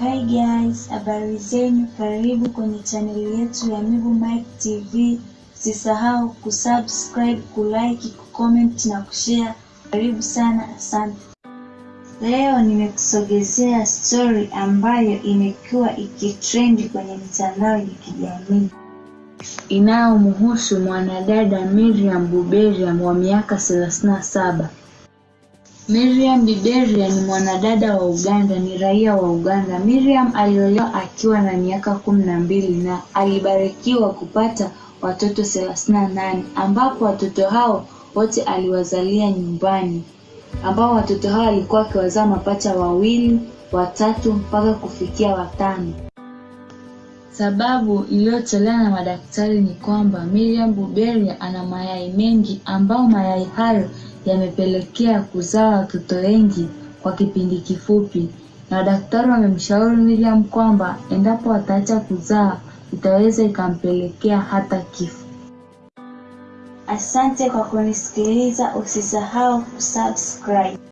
Hi guys, habari zenu, karibu kwenye chaneli yetu ya Mibu Mike TV. Usisahau kusubscribe, kulike, kucomment na kushare. Karibu sana, asante. Leo nimekusogezea story ambayo imekuwa ikitrendi kwenye mitandao ya kijamii inayomhusu mwanadada Miriam Buberia wa miaka 37. Miriam Biberian ni mwanadada wa Uganda, ni raia wa Uganda. Miriam aliolewa akiwa na miaka kumi na mbili na alibarikiwa kupata watoto thelathini na nane ambapo watoto hao wote aliwazalia nyumbani, ambao watoto hao alikuwa akiwazaa mapacha wawili, watatu mpaka kufikia watano. Sababu iliyotolewa na madaktari ni kwamba Miriam Buberia ana mayai mengi ambao mayai hayo yamepelekea kuzaa watoto wengi kwa kipindi kifupi, na daktari wamemshauri Miriam kwamba endapo ataacha kuzaa itaweza ikampelekea hata kifo. Asante kwa kunisikiliza, usisahau kusubscribe.